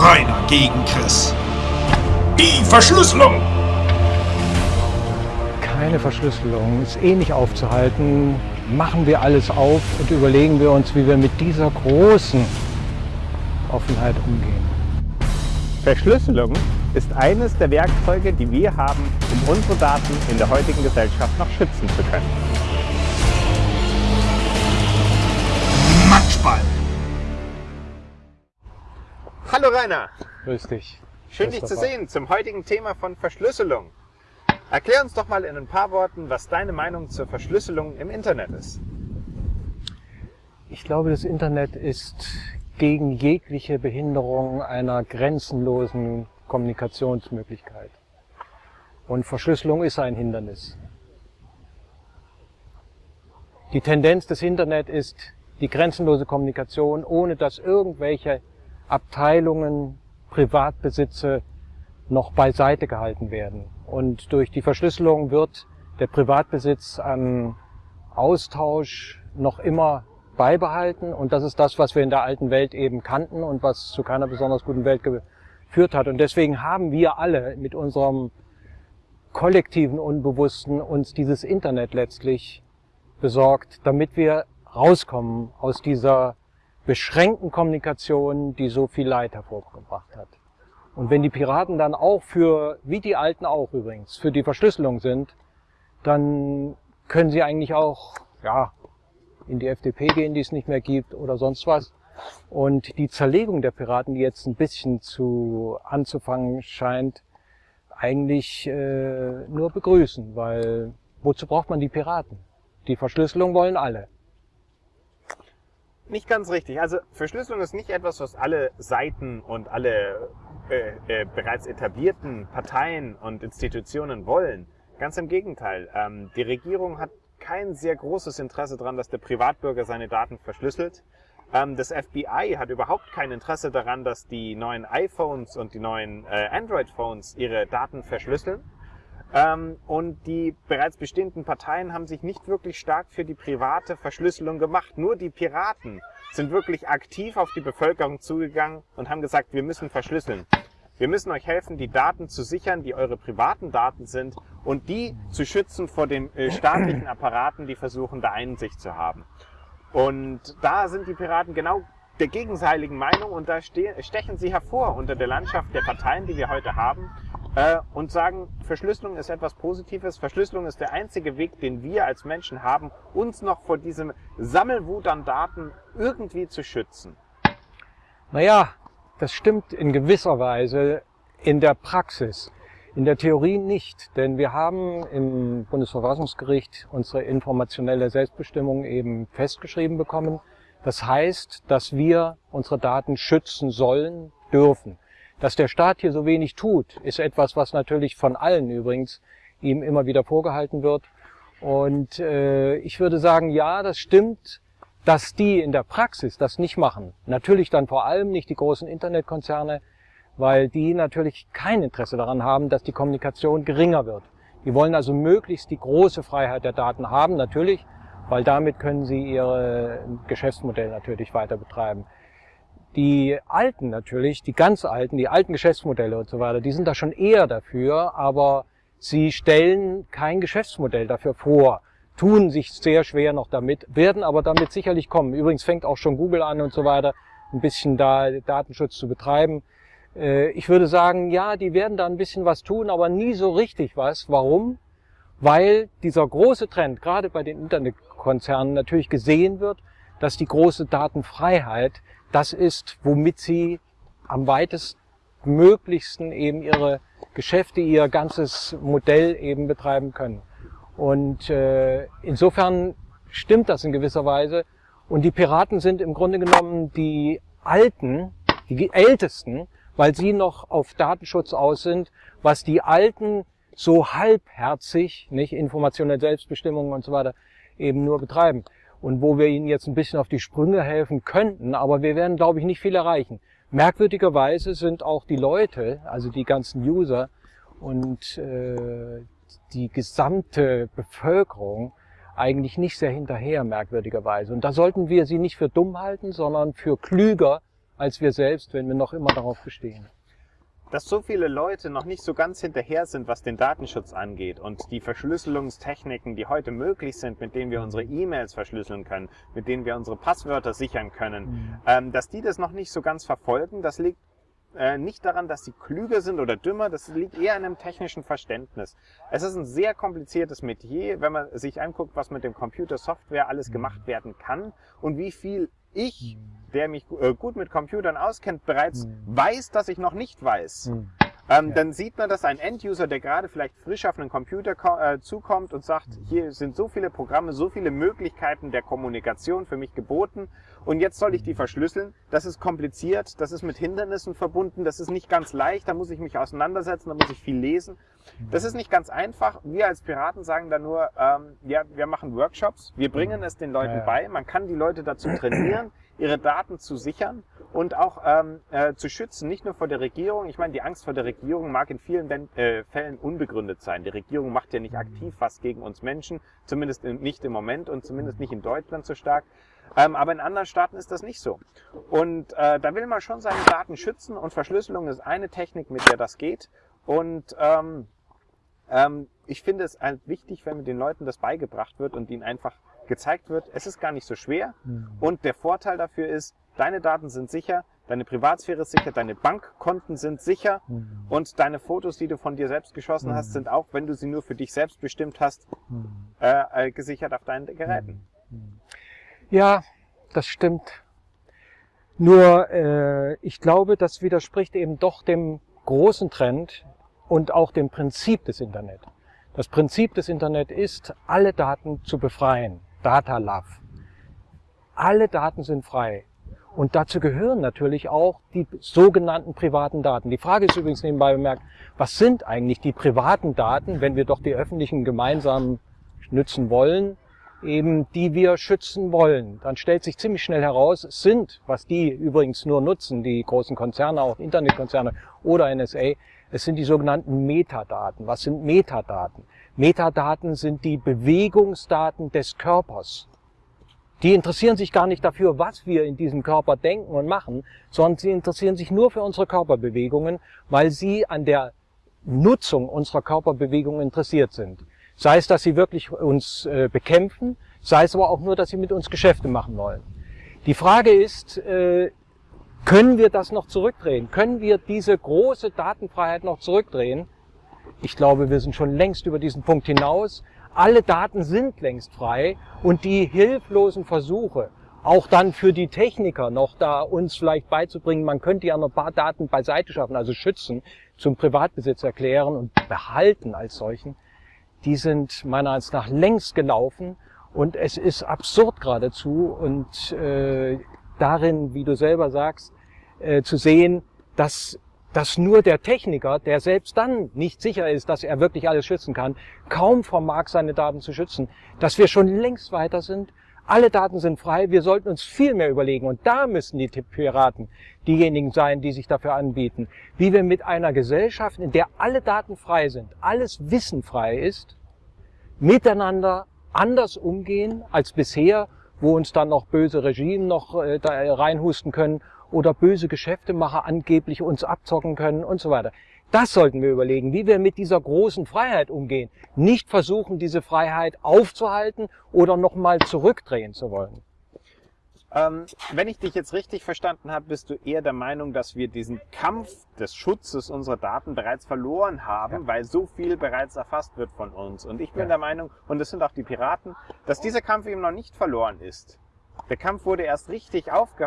Rainer gegen Chris. Die Verschlüsselung! Keine Verschlüsselung, ist eh nicht aufzuhalten. Machen wir alles auf und überlegen wir uns, wie wir mit dieser großen Offenheit umgehen. Verschlüsselung ist eines der Werkzeuge, die wir haben, um unsere Daten in der heutigen Gesellschaft noch schützen zu können. Matschball! Hallo Rainer! Grüß dich. Schön dich zu sehen zum heutigen Thema von Verschlüsselung. Erklär uns doch mal in ein paar Worten, was deine Meinung zur Verschlüsselung im Internet ist. Ich glaube, das Internet ist gegen jegliche Behinderung einer grenzenlosen Kommunikationsmöglichkeit. Und Verschlüsselung ist ein Hindernis. Die Tendenz des Internet ist die grenzenlose Kommunikation, ohne dass irgendwelche Abteilungen, Privatbesitze noch beiseite gehalten werden. Und durch die Verschlüsselung wird der Privatbesitz an Austausch noch immer beibehalten. Und das ist das, was wir in der alten Welt eben kannten und was zu keiner besonders guten Welt geführt hat. Und deswegen haben wir alle mit unserem kollektiven Unbewussten uns dieses Internet letztlich besorgt, damit wir rauskommen aus dieser beschränkten Kommunikation, die so viel Leid hervorgebracht hat. Und wenn die Piraten dann auch für, wie die Alten auch übrigens, für die Verschlüsselung sind, dann können sie eigentlich auch, ja, in die FDP gehen, die es nicht mehr gibt oder sonst was. Und die Zerlegung der Piraten, die jetzt ein bisschen zu anzufangen scheint, eigentlich äh, nur begrüßen, weil wozu braucht man die Piraten? Die Verschlüsselung wollen alle. Nicht ganz richtig. Also Verschlüsselung ist nicht etwas, was alle Seiten und alle äh, äh, bereits etablierten Parteien und Institutionen wollen. Ganz im Gegenteil. Ähm, die Regierung hat kein sehr großes Interesse daran, dass der Privatbürger seine Daten verschlüsselt. Ähm, das FBI hat überhaupt kein Interesse daran, dass die neuen iPhones und die neuen äh, Android-Phones ihre Daten verschlüsseln. Ähm, und die bereits bestehenden Parteien haben sich nicht wirklich stark für die private Verschlüsselung gemacht. Nur die Piraten sind wirklich aktiv auf die Bevölkerung zugegangen und haben gesagt, wir müssen verschlüsseln. Wir müssen euch helfen, die Daten zu sichern, die eure privaten Daten sind und die zu schützen vor den äh, staatlichen Apparaten, die versuchen, da Einsicht zu haben. Und da sind die Piraten genau der gegenseitigen Meinung und da stechen sie hervor unter der Landschaft der Parteien, die wir heute haben äh, und sagen, Verschlüsselung ist etwas Positives. Verschlüsselung ist der einzige Weg, den wir als Menschen haben, uns noch vor diesem Sammelwut an Daten irgendwie zu schützen. Naja, das stimmt in gewisser Weise in der Praxis. In der Theorie nicht, denn wir haben im Bundesverfassungsgericht unsere informationelle Selbstbestimmung eben festgeschrieben bekommen. Das heißt, dass wir unsere Daten schützen sollen, dürfen. Dass der Staat hier so wenig tut, ist etwas, was natürlich von allen übrigens ihm immer wieder vorgehalten wird. Und äh, ich würde sagen, ja, das stimmt, dass die in der Praxis das nicht machen. Natürlich dann vor allem nicht die großen Internetkonzerne, weil die natürlich kein Interesse daran haben, dass die Kommunikation geringer wird. Die wollen also möglichst die große Freiheit der Daten haben, natürlich, weil damit können sie ihr Geschäftsmodell natürlich weiter betreiben. Die alten natürlich, die ganz alten, die alten Geschäftsmodelle und so weiter, die sind da schon eher dafür, aber sie stellen kein Geschäftsmodell dafür vor, tun sich sehr schwer noch damit, werden aber damit sicherlich kommen. Übrigens fängt auch schon Google an und so weiter, ein bisschen da Datenschutz zu betreiben. Äh, ich würde sagen, ja, die werden da ein bisschen was tun, aber nie so richtig was. Warum? Weil dieser große Trend, gerade bei den Internetkonzernen, natürlich gesehen wird, dass die große Datenfreiheit das ist, womit sie am weitestmöglichsten eben ihre Geschäfte, ihr ganzes Modell eben betreiben können. Und äh, insofern stimmt das in gewisser Weise. Und die Piraten sind im Grunde genommen die Alten, die Ältesten, weil sie noch auf Datenschutz aus sind, was die Alten so halbherzig, nicht informationelle Selbstbestimmung und so weiter, eben nur betreiben und wo wir ihnen jetzt ein bisschen auf die Sprünge helfen könnten, aber wir werden, glaube ich, nicht viel erreichen. Merkwürdigerweise sind auch die Leute, also die ganzen User und äh, die gesamte Bevölkerung eigentlich nicht sehr hinterher, merkwürdigerweise. Und da sollten wir sie nicht für dumm halten, sondern für klüger als wir selbst, wenn wir noch immer darauf bestehen. Dass so viele Leute noch nicht so ganz hinterher sind, was den Datenschutz angeht und die Verschlüsselungstechniken, die heute möglich sind, mit denen wir unsere E-Mails verschlüsseln können, mit denen wir unsere Passwörter sichern können, ähm, dass die das noch nicht so ganz verfolgen, das liegt äh, nicht daran, dass sie klüger sind oder dümmer, das liegt eher an einem technischen Verständnis. Es ist ein sehr kompliziertes Metier, wenn man sich anguckt, was mit dem Computer Software alles gemacht werden kann und wie viel ich, der mich äh, gut mit Computern auskennt, bereits weiß, dass ich noch nicht weiß. Hm. Ähm, Dann sieht man, dass ein End-User, der gerade vielleicht frisch auf einen Computer äh, zukommt und sagt, hier sind so viele Programme, so viele Möglichkeiten der Kommunikation für mich geboten und jetzt soll ich die verschlüsseln. Das ist kompliziert, das ist mit Hindernissen verbunden, das ist nicht ganz leicht, da muss ich mich auseinandersetzen, da muss ich viel lesen. Das ist nicht ganz einfach. Wir als Piraten sagen da nur, ähm, ja, wir machen Workshops, wir bringen es den Leuten Ja, ja. bei, man kann die Leute dazu trainieren, ihre Daten zu sichern und auch ähm, äh, zu schützen, nicht nur vor der Regierung. Ich meine, die Angst vor der Regierung mag in vielen Ben- äh, Fällen unbegründet sein. Die Regierung macht ja nicht aktiv was gegen uns Menschen, zumindest in, nicht im Moment und zumindest nicht in Deutschland so stark. Ähm, aber in anderen Staaten ist das nicht so. Und äh, da will man schon seine Daten schützen und Verschlüsselung ist eine Technik, mit der das geht. Und ähm, ähm, ich finde es halt wichtig, wenn mit den Leuten das beigebracht wird und ihnen einfach gezeigt wird, es ist gar nicht so schwer. Und der Vorteil dafür ist, deine Daten sind sicher, deine Privatsphäre ist sicher, deine Bankkonten sind sicher und deine Fotos, die du von dir selbst geschossen hast, sind auch, wenn du sie nur für dich selbst bestimmt hast, äh, äh, gesichert auf deinen Geräten. Ja, das stimmt. Nur äh, ich glaube, das widerspricht eben doch dem großen Trend und auch dem Prinzip des Internet. Das Prinzip des Internet ist, alle Daten zu befreien. Data Love. Alle Daten sind frei. Und dazu gehören natürlich auch die sogenannten privaten Daten. Die Frage ist übrigens nebenbei bemerkt, was sind eigentlich die privaten Daten, wenn wir doch die öffentlichen gemeinsam nützen wollen, eben die wir schützen wollen. Dann stellt sich ziemlich schnell heraus, es sind, was die übrigens nur nutzen, die großen Konzerne, auch Internetkonzerne oder NSA, es sind die sogenannten Metadaten. Was sind Metadaten? Metadaten sind die Bewegungsdaten des Körpers. Die interessieren sich gar nicht dafür, was wir in diesem Körper denken und machen, sondern sie interessieren sich nur für unsere Körperbewegungen, weil sie an der Nutzung unserer Körperbewegungen interessiert sind. Sei es, dass sie wirklich uns äh, bekämpfen, sei es aber auch nur, dass sie mit uns Geschäfte machen wollen. Die Frage ist, äh, können wir das noch zurückdrehen? Können wir diese große Datenfreiheit noch zurückdrehen? Ich glaube, wir sind schon längst über diesen Punkt hinaus. Alle Daten sind längst frei und die hilflosen Versuche, auch dann für die Techniker noch da uns vielleicht beizubringen, man könnte ja noch ein paar Daten beiseite schaffen, also schützen, zum Privatbesitz erklären und behalten als solchen, die sind meiner Ansicht nach längst gelaufen und es ist absurd geradezu und äh, darin, wie du selber sagst, äh, zu sehen, dass dass nur der Techniker, der selbst dann nicht sicher ist, dass er wirklich alles schützen kann, kaum vermag, seine Daten zu schützen, dass wir schon längst weiter sind. Alle Daten sind frei, wir sollten uns viel mehr überlegen. Und da müssen die Piraten diejenigen sein, die sich dafür anbieten, wie wir mit einer Gesellschaft, in der alle Daten frei sind, alles Wissen frei ist, miteinander anders umgehen als bisher, wo uns dann noch böse Regime noch äh, reinhusten können oder böse Geschäftemacher angeblich uns abzocken können und so weiter. Das sollten wir überlegen, wie wir mit dieser großen Freiheit umgehen. Nicht versuchen, diese Freiheit aufzuhalten oder nochmal zurückdrehen zu wollen. Ähm, wenn ich dich jetzt richtig verstanden habe, bist du eher der Meinung, dass wir diesen Kampf des Schutzes unserer Daten bereits verloren haben, weil so viel bereits erfasst wird von uns. Und ich bin Ja. der Meinung, und das sind auch die Piraten, dass dieser Kampf eben noch nicht verloren ist. Der Kampf wurde erst richtig aufge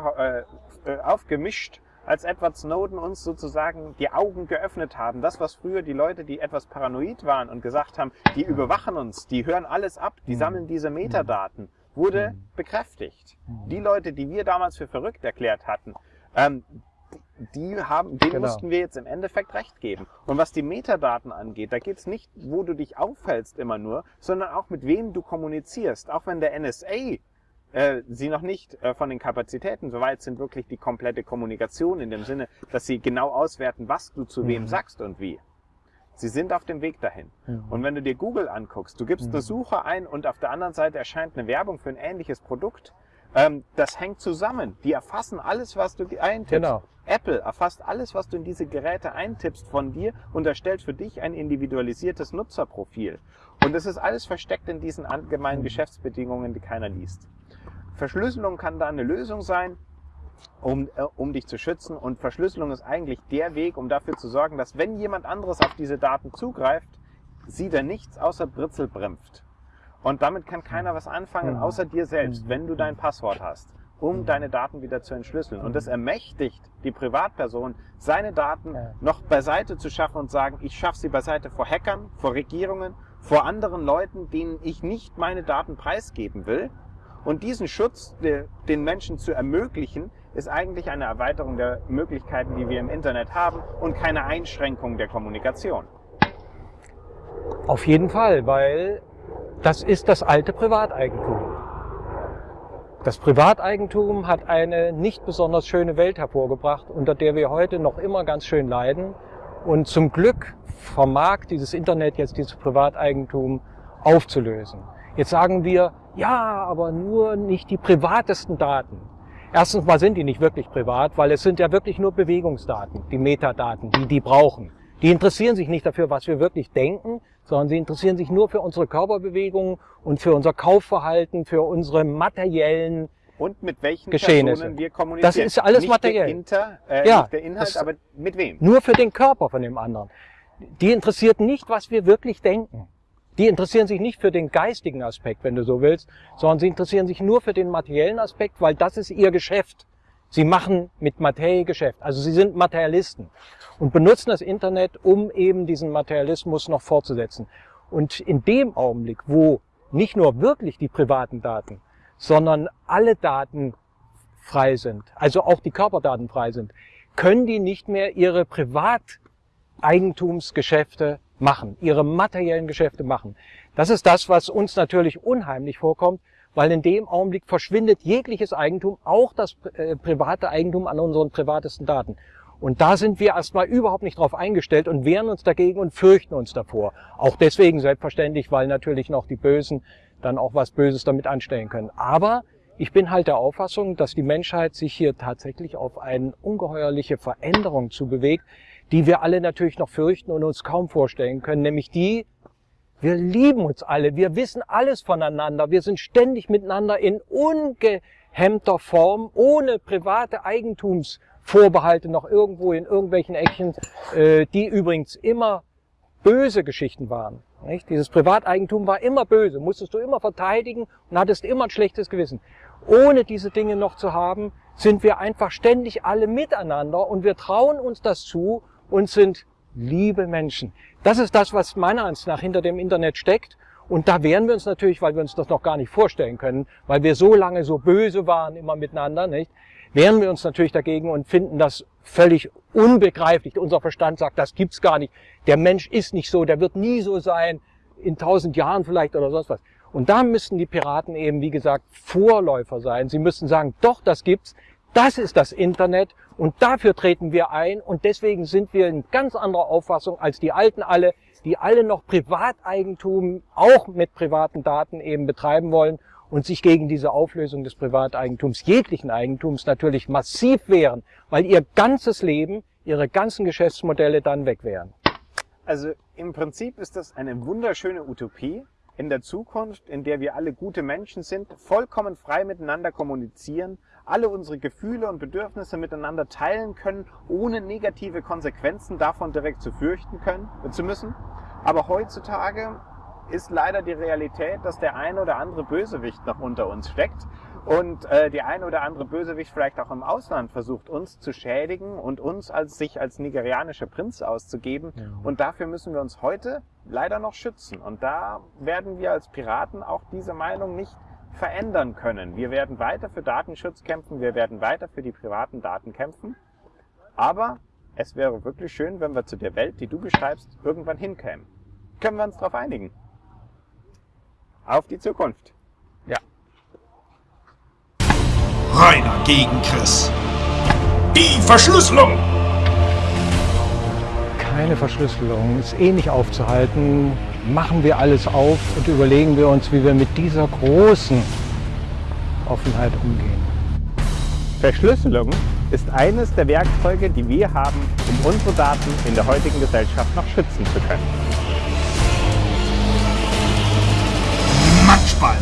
äh, äh, aufgemischt, als Edward Snowden uns sozusagen die Augen geöffnet haben. Das, was früher die Leute, die etwas paranoid waren und gesagt haben, die überwachen uns, die hören alles ab, die sammeln diese Metadaten, wurde bekräftigt. Die Leute, die wir damals für verrückt erklärt hatten, ähm, die haben, denen Genau. mussten wir jetzt im Endeffekt recht geben. Und was die Metadaten angeht, da geht es nicht, wo du dich aufhältst immer nur, sondern auch mit wem du kommunizierst. Auch wenn der NSA äh, sie noch nicht äh, von den Kapazitäten soweit sind, wirklich die komplette Kommunikation in dem Sinne, dass sie genau auswerten, was du zu wem sagst und wie. Sie sind auf dem Weg dahin. Und wenn du dir Google anguckst, du gibst eine Suche ein und auf der anderen Seite erscheint eine Werbung für ein ähnliches Produkt, Ähm, das hängt zusammen. Die erfassen alles, was du eintippst. Genau. Apple erfasst alles, was du in diese Geräte eintippst von dir und erstellt für dich ein individualisiertes Nutzerprofil. Und das ist alles versteckt in diesen allgemeinen Geschäftsbedingungen, die keiner liest. Verschlüsselung kann da eine Lösung sein, um, äh, um dich zu schützen. Und Verschlüsselung ist eigentlich der Weg, um dafür zu sorgen, dass wenn jemand anderes auf diese Daten zugreift, sieht er nichts außer Britzelbrempft. Und damit kann keiner was anfangen, Mhm. außer dir selbst, wenn du dein Passwort hast, um deine Daten wieder zu entschlüsseln. Und das ermächtigt die Privatperson, seine Daten noch beiseite zu schaffen und sagen, ich schaffe sie beiseite vor Hackern, vor Regierungen, vor anderen Leuten, denen ich nicht meine Daten preisgeben will. Und diesen Schutz de- den Menschen zu ermöglichen, ist eigentlich eine Erweiterung der Möglichkeiten, die wir im Internet haben und keine Einschränkung der Kommunikation. Auf jeden Fall, weil das ist das alte Privateigentum. Das Privateigentum hat eine nicht besonders schöne Welt hervorgebracht, unter der wir heute noch immer ganz schön leiden. Und zum Glück vermag dieses Internet jetzt dieses Privateigentum aufzulösen. Jetzt sagen wir, ja, aber nur nicht die privatesten Daten. Erstens mal sind die nicht wirklich privat, weil es sind ja wirklich nur Bewegungsdaten, die Metadaten, die die brauchen. Die interessieren sich nicht dafür, was wir wirklich denken, sondern sie interessieren sich nur für unsere Körperbewegungen und für unser Kaufverhalten, für unsere materiellen. Und mit welchen Geschehnisse. Personen wir kommunizieren. Das ist alles nicht materiell. Der Inter, äh, Ja, der Inhalt, aber mit wem? Nur für den Körper von dem anderen. Die interessiert nicht, was wir wirklich denken. Die interessieren sich nicht für den geistigen Aspekt, wenn du so willst, sondern sie interessieren sich nur für den materiellen Aspekt, weil das ist ihr Geschäft. Sie machen mit Materie Geschäft. Also sie sind Materialisten und benutzen das Internet, um eben diesen Materialismus noch fortzusetzen. Und in dem Augenblick, wo nicht nur wirklich die privaten Daten, sondern alle Daten frei sind, also auch die Körperdaten frei sind, können die nicht mehr ihre Privateigentumsgeschäfte machen, ihre materiellen Geschäfte machen. Das ist das, was uns natürlich unheimlich vorkommt, weil in dem Augenblick verschwindet jegliches Eigentum, auch das äh, private Eigentum an unseren privatesten Daten. Und da sind wir erstmal überhaupt nicht drauf eingestellt und wehren uns dagegen und fürchten uns davor. Auch deswegen selbstverständlich, weil natürlich noch die Bösen dann auch was Böses damit anstellen können. Aber ich bin halt der Auffassung, dass die Menschheit sich hier tatsächlich auf eine ungeheuerliche Veränderung zubewegt, die wir alle natürlich noch fürchten und uns kaum vorstellen können, nämlich die, wir lieben uns alle, wir wissen alles voneinander, wir sind ständig miteinander in ungehemmter Form, ohne private Eigentumsvorbehalte noch irgendwo in irgendwelchen Eckchen, äh, die übrigens immer böse Geschichten waren. Nicht? Dieses Privateigentum war immer böse, musstest du immer verteidigen und hattest immer ein schlechtes Gewissen. Ohne diese Dinge noch zu haben, sind wir einfach ständig alle miteinander und wir trauen uns das zu und sind liebe Menschen. Das ist das, was meiner Ansicht nach hinter dem Internet steckt. Und da wehren wir uns natürlich, weil wir uns das noch gar nicht vorstellen können, weil wir so lange so böse waren immer miteinander, nicht? Wehren wir uns natürlich dagegen und finden das völlig unbegreiflich. Unser Verstand sagt, das gibt's gar nicht. Der Mensch ist nicht so, der wird nie so sein, in tausend Jahren vielleicht oder sonst was. Und da müssten die Piraten eben, wie gesagt, Vorläufer sein. Sie müssten sagen, doch, das gibt's. Das ist das Internet und dafür treten wir ein und deswegen sind wir in ganz anderer Auffassung als die Alten alle, die alle noch Privateigentum auch mit privaten Daten eben betreiben wollen und sich gegen diese Auflösung des Privateigentums, jeglichen Eigentums natürlich massiv wehren, weil ihr ganzes Leben, ihre ganzen Geschäftsmodelle dann weg wären. Also im Prinzip ist das eine wunderschöne Utopie in der Zukunft, in der wir alle gute Menschen sind, vollkommen frei miteinander kommunizieren, alle unsere Gefühle und Bedürfnisse miteinander teilen können, ohne negative Konsequenzen davon direkt zu fürchten können, zu müssen. Aber heutzutage ist leider die Realität, dass der ein oder andere Bösewicht noch unter uns steckt und äh, die ein oder andere Bösewicht vielleicht auch im Ausland versucht, uns zu schädigen und uns als sich als nigerianischer Prinz auszugeben. Und dafür müssen wir uns heute leider noch schützen. Und da werden wir als Piraten auch diese Meinung nicht verändern können. Wir werden weiter für Datenschutz kämpfen, wir werden weiter für die privaten Daten kämpfen. Aber es wäre wirklich schön, wenn wir zu der Welt, die du beschreibst, irgendwann hinkämen. Können wir uns darauf einigen? Auf die Zukunft. Rainer gegen Chris. Die Verschlüsselung! Keine Verschlüsselung, ist eh nicht aufzuhalten. Machen wir alles auf und überlegen wir uns, wie wir mit dieser großen, Offenheit umgehen. Verschlüsselung ist eines der Werkzeuge, die wir haben, um unsere Daten in der heutigen Gesellschaft noch schützen zu können. Matschball.